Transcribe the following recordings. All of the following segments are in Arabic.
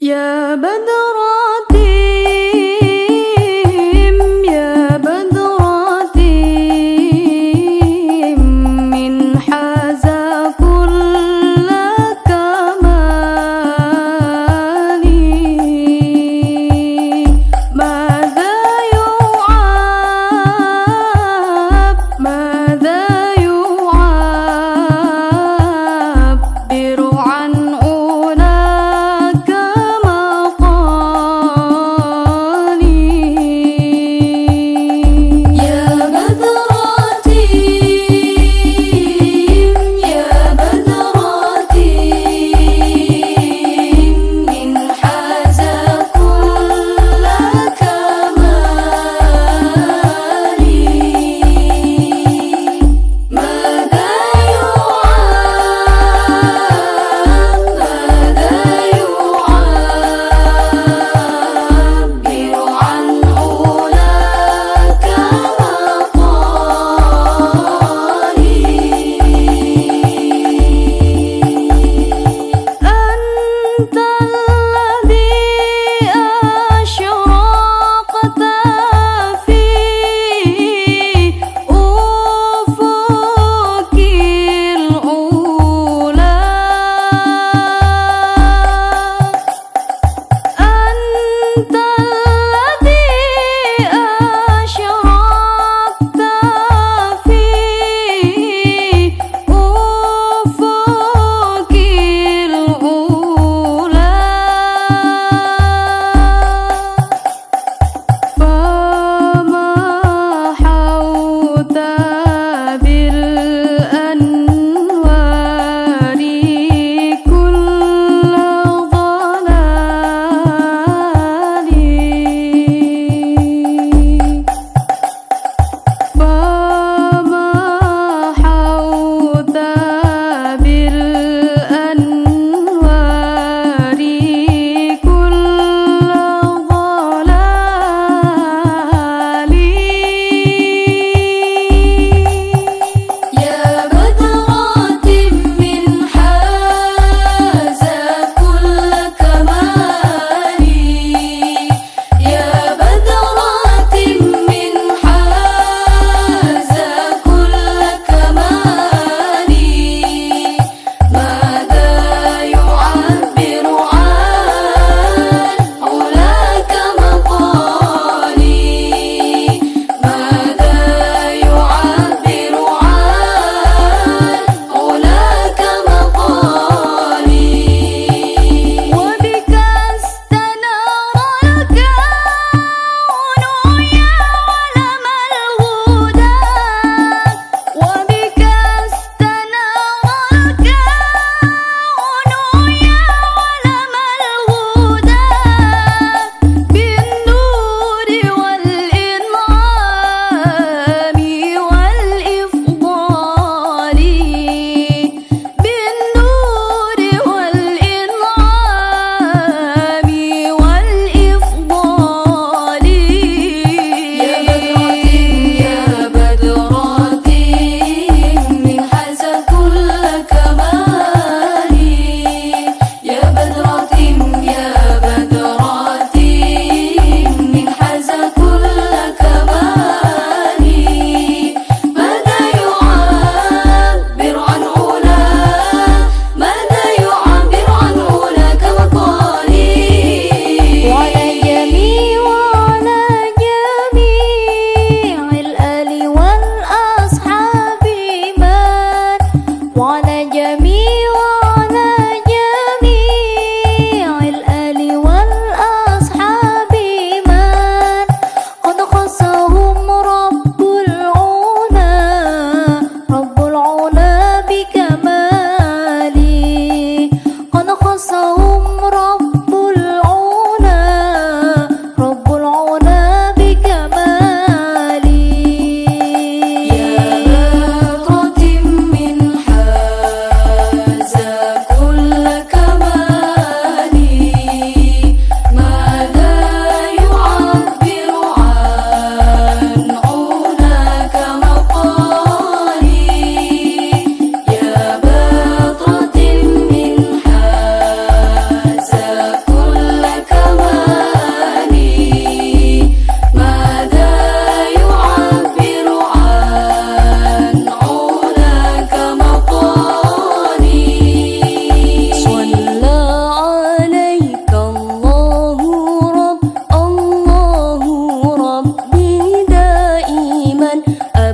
يا بدرا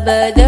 But.